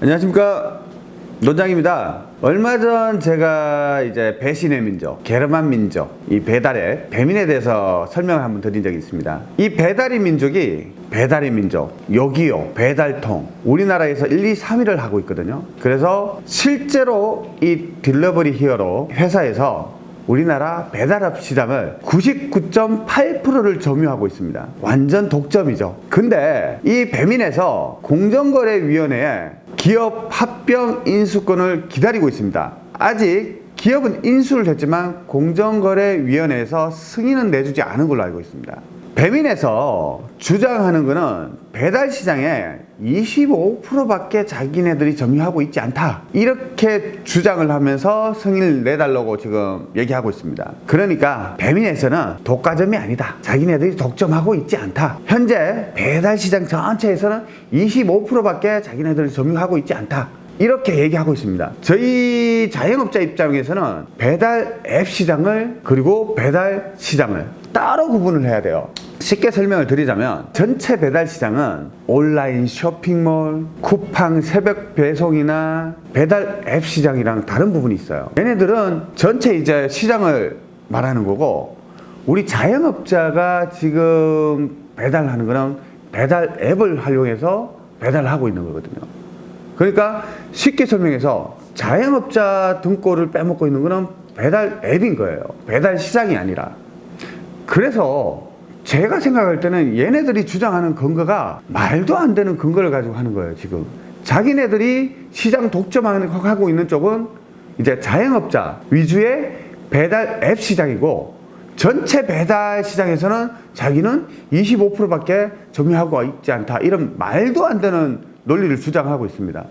안녕하십니까 논장입니다 얼마 전 제가 이제 배신의 민족 게르만 민족 이 배달의 배민에 대해서 설명을 한번 드린 적이 있습니다 이 배달의 민족이 배달의 민족 여기요 배달통 우리나라에서 1, 2, 3위를 하고 있거든요 그래서 실제로 이 딜러버리 히어로 회사에서 우리나라 배달업 시장을 99.8%를 점유하고 있습니다. 완전 독점이죠. 근데 이 배민에서 공정거래위원회에 기업 합병 인수권을 기다리고 있습니다. 아직 기업은 인수를 했지만 공정거래위원회에서 승인은 내주지 않은 걸로 알고 있습니다. 배민에서 주장하는 것은 배달 시장에 25%밖에 자기네들이 점유하고 있지 않다. 이렇게 주장을 하면서 승인을 내달라고 지금 얘기하고 있습니다. 그러니까 배민에서는 독과점이 아니다. 자기네들이 독점하고 있지 않다. 현재 배달 시장 전체에서는 25%밖에 자기네들이 점유하고 있지 않다. 이렇게 얘기하고 있습니다. 저희 자영업자 입장에서는 배달 앱 시장을 그리고 배달 시장을 따로 구분을 해야 돼요 쉽게 설명을 드리자면 전체 배달 시장은 온라인 쇼핑몰, 쿠팡 새벽 배송이나 배달 앱 시장이랑 다른 부분이 있어요. 얘네들은 전체 이제 시장을 말하는 거고 우리 자영업자가 지금 배달하는 거는 배달 앱을 활용해서 배달을 하고 있는 거거든요. 그러니까 쉽게 설명해서 자영업자 등골을 빼먹고 있는 거는 배달 앱인 거예요. 배달 시장이 아니라. 그래서 제가 생각할 때는 얘네들이 주장하는 근거가 말도 안 되는 근거를 가지고 하는 거예요 지금. 자기네들이 시장 독점하고 있는 쪽은 이제 자영업자 위주의 배달 앱 시장이고 전체 배달 시장에서는 자기는 25%밖에 점유하고 있지 않다. 이런 말도 안 되는 논리를 주장하고 있습니다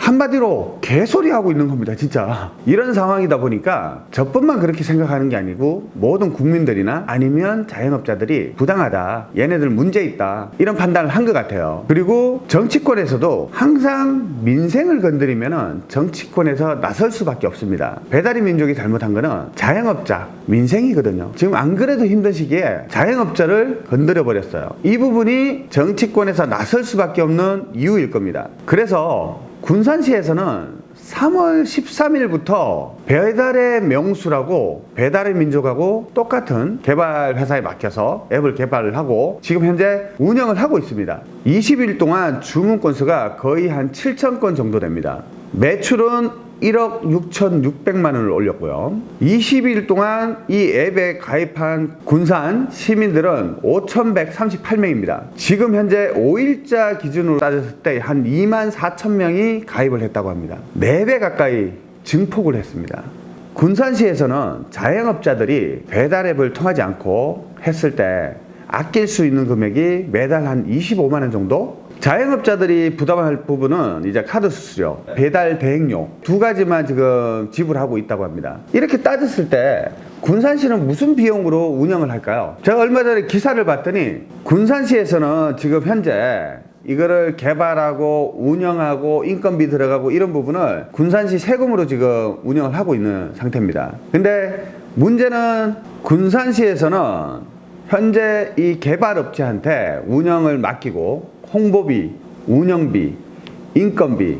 한마디로 개소리 하고 있는 겁니다 진짜. 이런 상황이다 보니까 저뿐만 그렇게 생각하는 게 아니고 모든 국민들이나 아니면 자영업자들이 부당하다 얘네들 문제 있다 이런 판단을 한 것 같아요. 그리고 정치권에서도 항상 민생을 건드리면 정치권에서 나설 수밖에 없습니다. 배달의 민족이 잘못한 거는 자영업자 민생이거든요. 지금 안 그래도 힘든 시기에 자영업자를 건드려 버렸어요. 이 부분이 정치권에서 나설 수밖에 없는 이유일 겁니다. 그래서 군산시에서는 3월 13일부터 배달의 명수라고 배달의 민족하고 똑같은 개발 회사에 맡겨서 앱을 개발을 하고 지금 현재 운영을 하고 있습니다. 20일 동안 주문 건수가 거의 한 7천 건 정도 됩니다. 매출은 1억 6,600만 원을 올렸고요. 20일 동안 이 앱에 가입한 군산 시민들은 5,138명입니다. 지금 현재 5일자 기준으로 따졌을 때 한 2만 4천 명이 가입을 했다고 합니다. 4배 가까이 증폭을 했습니다. 군산시에서는 자영업자들이 배달앱을 통하지 않고 했을 때 아낄 수 있는 금액이 매달 한 25만 원 정도 자영업자들이 부담할 부분은 이제 카드 수수료, 배달 대행료 두 가지만 지금 지불하고 있다고 합니다. 이렇게 따졌을 때 군산시는 무슨 비용으로 운영을 할까요? 제가 얼마 전에 기사를 봤더니 군산시에서는 지금 현재 이거를 개발하고 운영하고 인건비 들어가고 이런 부분을 군산시 세금으로 지금 운영을 하고 있는 상태입니다. 근데 문제는 군산시에서는 현재 이 개발업체한테 운영을 맡기고 홍보비, 운영비, 인건비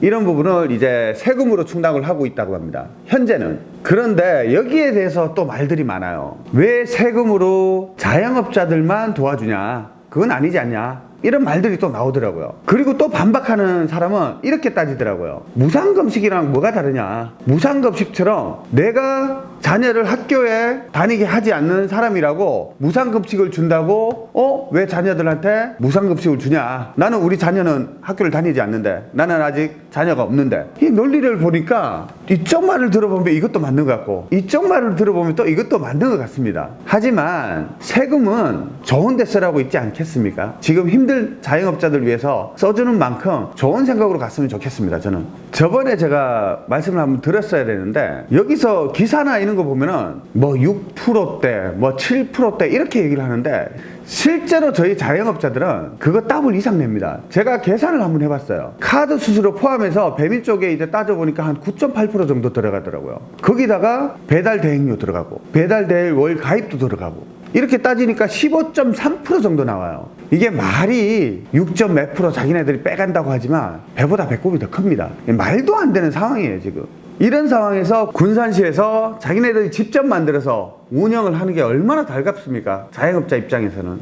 이런 부분을 이제 세금으로 충당을 하고 있다고 합니다. 현재는. 그런데 여기에 대해서 또 말들이 많아요. 왜 세금으로 자영업자들만 도와주냐? 그건 아니지 않냐 이런 말들이 또 나오더라고요. 그리고 또 반박하는 사람은 이렇게 따지더라고요. 무상급식이랑 뭐가 다르냐? 무상급식처럼 내가 자녀를 학교에 다니게 하지 않는 사람이라고 무상급식을 준다고 어? 왜 자녀들한테 무상급식을 주냐? 나는 우리 자녀는 학교를 다니지 않는데 나는 아직 자녀가 없는데. 이 논리를 보니까 이쪽 말을 들어보면 이것도 맞는 것 같고 이쪽 말을 들어보면 또 이것도 맞는 것 같습니다. 하지만 세금은 좋은 데 쓰라고 있지 않겠습니까? 지금 힘들 자영업자들 위해서 써주는 만큼 좋은 생각으로 갔으면 좋겠습니다 저는. 저번에 제가 말씀을 한번 드렸어야 되는데 여기서 기사나 이런 거 보면은 뭐 6%대 뭐 7%대 이렇게 얘기를 하는데 실제로 저희 자영업자들은 그거 더블 이상 냅니다. 제가 계산을 한번 해봤어요. 카드 수수료 포함해서 배민 쪽에 이제 따져보니까 한 9.8% 정도 들어가더라고요. 거기다가 배달 대행료 들어가고 배달 대행 월 가입도 들어가고 이렇게 따지니까 15.3% 정도 나와요. 이게 말이 6점 몇 프로 자기네들이 빼간다고 하지만 배보다 배꼽이 더 큽니다. 말도 안 되는 상황이에요, 지금. 이런 상황에서 군산시에서 자기네들이 직접 만들어서 운영을 하는 게 얼마나 달갑습니까? 자영업자 입장에서는.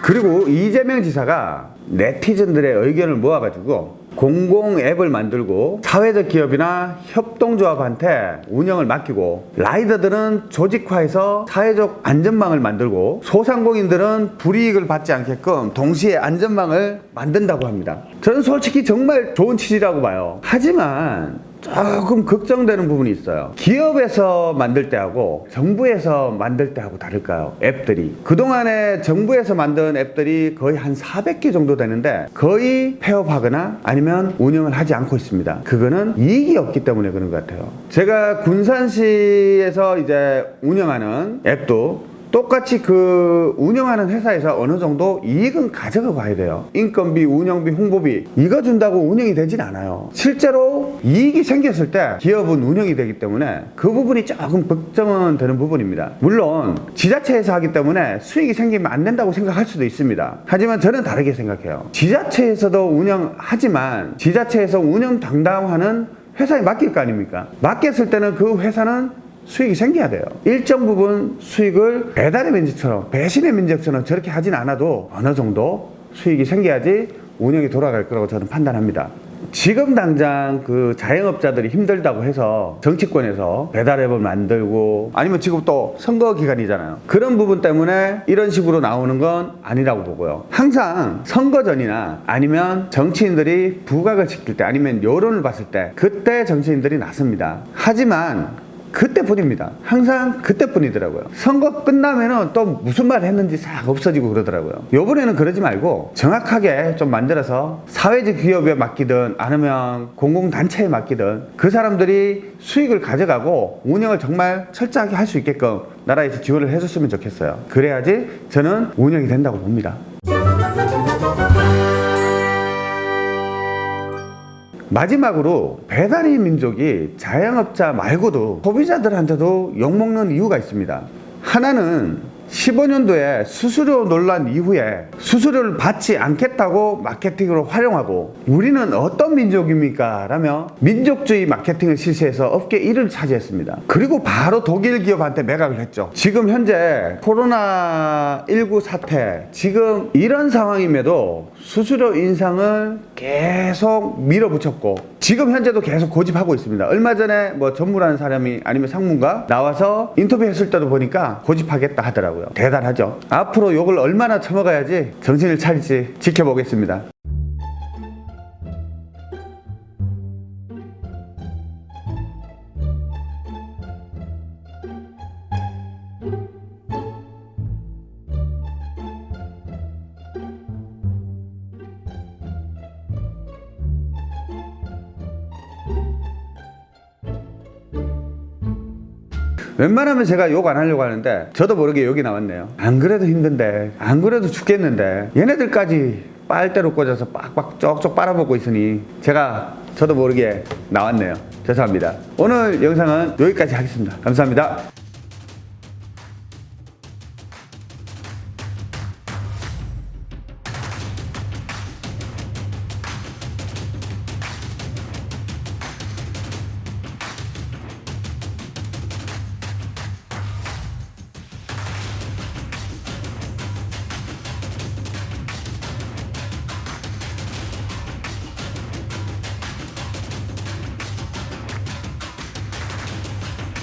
그리고 이재명 지사가 네티즌들의 의견을 모아가지고 공공 앱을 만들고 사회적 기업이나 협동조합한테 운영을 맡기고 라이더들은 조직화해서 사회적 안전망을 만들고 소상공인들은 불이익을 받지 않게끔 동시에 안전망을 만든다고 합니다. 저는 솔직히 정말 좋은 취지라고 봐요. 하지만 조금 걱정되는 부분이 있어요. 기업에서 만들 때하고 정부에서 만들 때하고 다를까요? 앱들이. 그동안에 정부에서 만든 앱들이 거의 한 400개 정도 되는데 거의 폐업하거나 아니면 운영을 하지 않고 있습니다. 그거는 이익이 없기 때문에 그런 것 같아요. 제가 군산시에서 이제 운영하는 앱도 똑같이 그 운영하는 회사에서 어느 정도 이익은 가져가 봐야 돼요. 인건비, 운영비, 홍보비 이거 준다고 운영이 되진 않아요. 실제로 이익이 생겼을 때 기업은 운영이 되기 때문에 그 부분이 조금 걱정은 되는 부분입니다. 물론 지자체에서 하기 때문에 수익이 생기면 안 된다고 생각할 수도 있습니다. 하지만 저는 다르게 생각해요. 지자체에서도 운영하지만 지자체에서 운영 담당하는 회사에 맡길 거 아닙니까? 맡겼을 때는 그 회사는 수익이 생겨야 돼요. 일정 부분 수익을 배달의 민족처럼 배신의 민족처럼 저렇게 하진 않아도 어느 정도 수익이 생겨야지 운영이 돌아갈 거라고 저는 판단합니다. 지금 당장 그 자영업자들이 힘들다고 해서 정치권에서 배달앱을 만들고 아니면 지금 또 선거 기간이잖아요. 그런 부분 때문에 이런 식으로 나오는 건 아니라고 보고요. 항상 선거 전이나 아니면 정치인들이 부각을 시킬 때 아니면 여론을 봤을 때 그때 정치인들이 나섭니다. 하지만 그때뿐입니다. 항상 그때뿐이더라고요. 선거 끝나면은 또 무슨 말 했는지 싹 없어지고 그러더라고요. 요번에는 그러지 말고 정확하게 좀 만들어서 사회적 기업에 맡기든 아니면 공공단체에 맡기든 그 사람들이 수익을 가져가고 운영을 정말 철저하게 할 수 있게끔 나라에서 지원을 해줬으면 좋겠어요. 그래야지 저는 운영이 된다고 봅니다. 마지막으로 배달의 민족이 자영업자 말고도 소비자들한테도 욕먹는 이유가 있습니다. 하나는 15년도에 수수료 논란 이후에 수수료를 받지 않겠다고 마케팅으로 활용하고 우리는 어떤 민족입니까? 라며 민족주의 마케팅을 실시해서 업계 1위를 차지했습니다. 그리고 바로 독일 기업한테 매각을 했죠. 지금 현재 코로나19 사태 지금 이런 상황임에도 수수료 인상을 계속 밀어붙였고 지금 현재도 계속 고집하고 있습니다. 얼마 전에 뭐 전무라는 사람이 아니면 상무가 나와서 인터뷰했을 때도 보니까 고집하겠다 하더라고요. 대단하죠. 앞으로 욕을 얼마나 처먹어야지 정신을 차릴지 지켜보겠습니다. 웬만하면 제가 욕 안 하려고 하는데 저도 모르게 욕이 나왔네요. 안 그래도 힘든데 안 그래도 죽겠는데 얘네들까지 빨대로 꽂아서 빡빡 쪽쪽 빨아먹고 있으니 제가 저도 모르게 나왔네요. 죄송합니다. 오늘 영상은 여기까지 하겠습니다. 감사합니다.